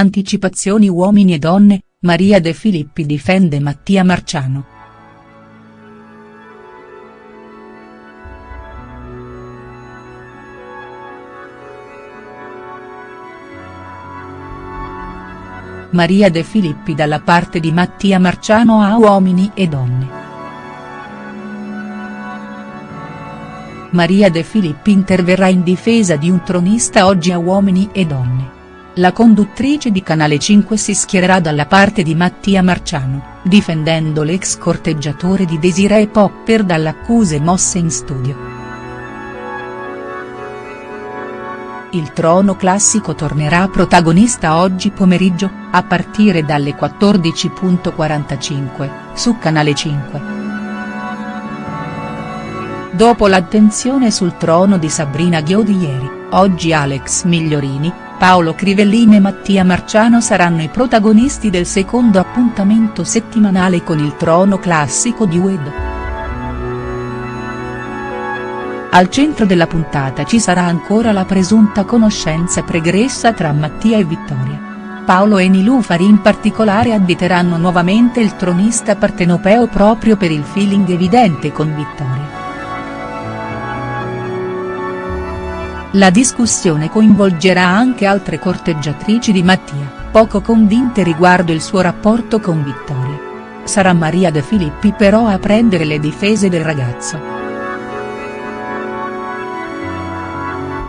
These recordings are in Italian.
Anticipazioni uomini e donne, Maria De Filippi difende Mattia Marciano. Maria De Filippi dalla parte di Mattia Marciano a Uomini e Donne. Maria De Filippi interverrà in difesa di un tronista oggi a Uomini e Donne. La conduttrice di Canale 5 si schiererà dalla parte di Mattia Marciano, difendendo l'ex corteggiatore di Desiree Popper dalle accuse mosse in studio. Il trono classico tornerà protagonista oggi pomeriggio, a partire dalle 14.45, su Canale 5. Dopo l'attenzione sul trono di Sabrina Ghio di ieri, oggi Alex Migliorini, Paolo Crivellini e Mattia Marciano saranno i protagonisti del secondo appuntamento settimanale con il trono classico di UED. Al centro della puntata ci sarà ancora la presunta conoscenza pregressa tra Mattia e Vittoria. Paolo e Nilufari in particolare additeranno nuovamente il tronista partenopeo proprio per il feeling evidente con Vittoria. La discussione coinvolgerà anche altre corteggiatrici di Mattia, poco convinte riguardo il suo rapporto con Vittoria. Sarà Maria De Filippi però a prendere le difese del ragazzo.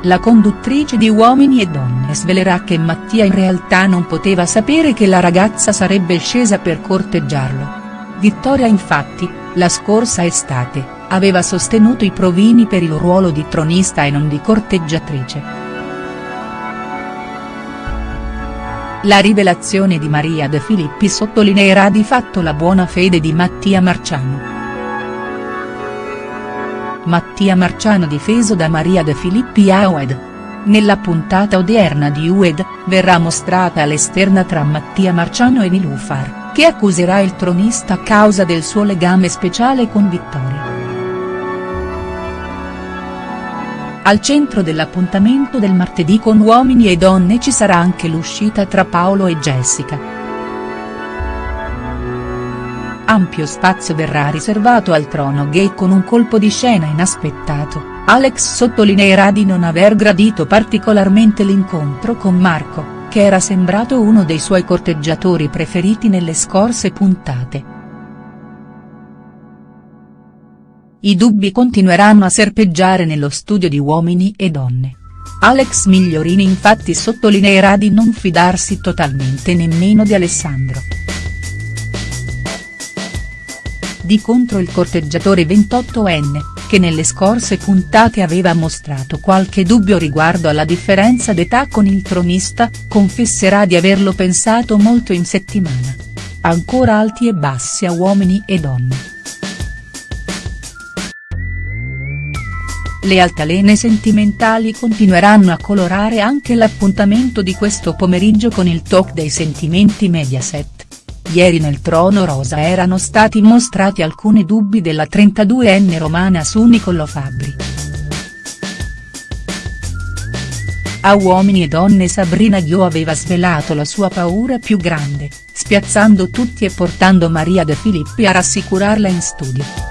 La conduttrice di Uomini e Donne svelerà che Mattia in realtà non poteva sapere che la ragazza sarebbe scesa per corteggiarlo. Vittoria infatti, la scorsa estate, aveva sostenuto i provini per il ruolo di tronista e non di corteggiatrice. La rivelazione di Maria De Filippi sottolineerà di fatto la buona fede di Mattia Marciano. Mattia Marciano difeso da Maria De Filippi a UED. Nella puntata odierna di UED, verrà mostrata l'esterna tra Mattia Marciano e Nilufar, che accuserà il tronista a causa del suo legame speciale con Vittoria. Al centro dell'appuntamento del martedì con Uomini e Donne ci sarà anche l'uscita tra Paolo e Jessica. Ampio spazio verrà riservato al trono gay con un colpo di scena inaspettato, Alex sottolineerà di non aver gradito particolarmente l'incontro con Marco, che era sembrato uno dei suoi corteggiatori preferiti nelle scorse puntate. I dubbi continueranno a serpeggiare nello studio di Uomini e Donne. Alex Migliorini infatti sottolineerà di non fidarsi totalmente nemmeno di Alessandro. Di contro il corteggiatore 28enne, che nelle scorse puntate aveva mostrato qualche dubbio riguardo alla differenza d'età con il tronista, confesserà di averlo pensato molto in settimana. Ancora alti e bassi a uomini e donne. Le altalene sentimentali continueranno a colorare anche l'appuntamento di questo pomeriggio con il talk dei sentimenti Mediaset. Ieri nel trono rosa erano stati mostrati alcuni dubbi della 32enne romana su Niccolò Fabbri. A Uomini e Donne Sabrina Ghio aveva svelato la sua paura più grande, spiazzando tutti e portando Maria De Filippi a rassicurarla in studio.